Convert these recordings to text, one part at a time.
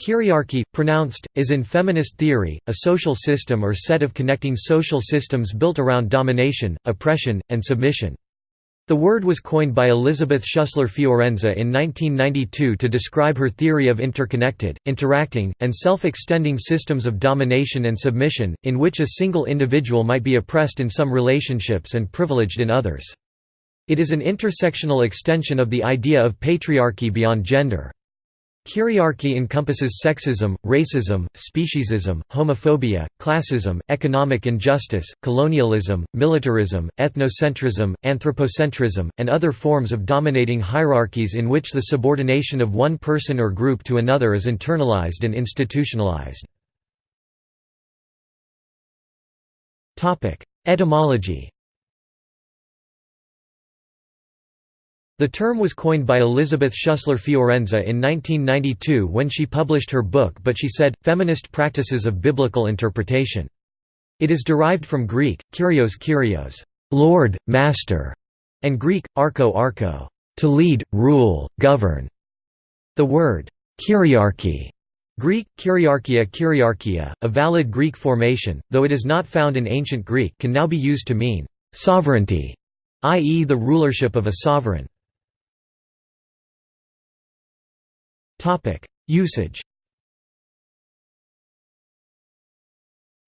Kyriarchy, pronounced, is in feminist theory, a social system or set of connecting social systems built around domination, oppression, and submission. The word was coined by Elizabeth Schussler Fiorenza in 1992 to describe her theory of interconnected, interacting, and self-extending systems of domination and submission, in which a single individual might be oppressed in some relationships and privileged in others. It is an intersectional extension of the idea of patriarchy beyond gender. Kyriarchy encompasses sexism, racism, speciesism, homophobia, classism, economic injustice, colonialism, militarism, ethnocentrism, anthropocentrism, and other forms of dominating hierarchies in which the subordination of one person or group to another is internalized and institutionalized. Etymology The term was coined by Elizabeth Schussler Fiorenza in 1992 when she published her book But She Said, Feminist Practices of Biblical Interpretation. It is derived from Greek, kyrios kyrios, Lord, Master, and Greek, arko archo, to lead, rule, govern. The word kyriarchy Greek, kyriarchia kyriarchia, a valid Greek formation, though it is not found in ancient Greek can now be used to mean «sovereignty», i.e. the rulership of a sovereign. Usage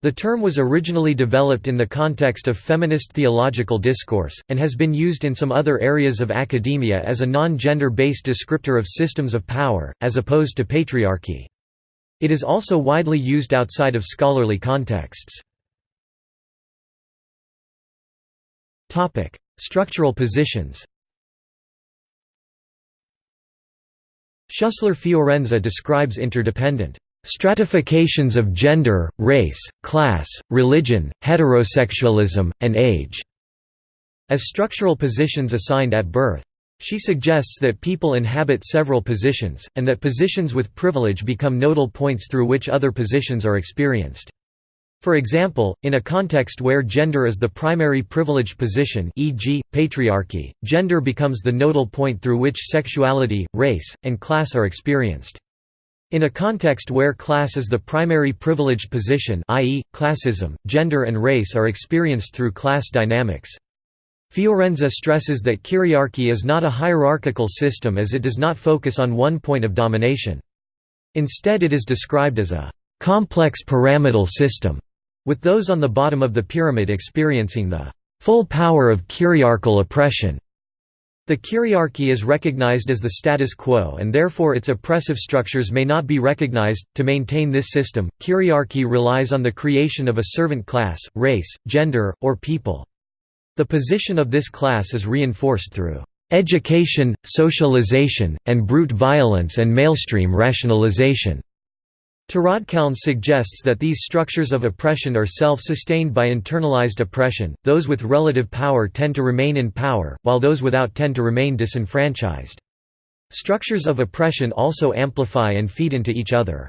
The term was originally developed in the context of feminist theological discourse, and has been used in some other areas of academia as a non-gender-based descriptor of systems of power, as opposed to patriarchy. It is also widely used outside of scholarly contexts. Structural positions Schussler Fiorenza describes interdependent stratifications of gender, race, class, religion, heterosexualism, and age as structural positions assigned at birth. She suggests that people inhabit several positions, and that positions with privilege become nodal points through which other positions are experienced. For example, in a context where gender is the primary privileged position e.g., patriarchy, gender becomes the nodal point through which sexuality, race, and class are experienced. In a context where class is the primary privileged position i.e., classism, gender and race are experienced through class dynamics. Fiorenza stresses that kyriarchy is not a hierarchical system as it does not focus on one point of domination. Instead it is described as a «complex pyramidal system» with those on the bottom of the pyramid experiencing the full power of kyriarchal oppression. The kyriarchy is recognized as the status quo and therefore its oppressive structures may not be recognized. To maintain this system, kyriarchy relies on the creation of a servant class, race, gender, or people. The position of this class is reinforced through education, socialization, and brute violence and malestream rationalization. Teraudkalns suggests that these structures of oppression are self-sustained by internalized oppression, those with relative power tend to remain in power, while those without tend to remain disenfranchised. Structures of oppression also amplify and feed into each other.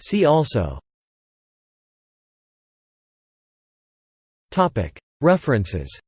See also References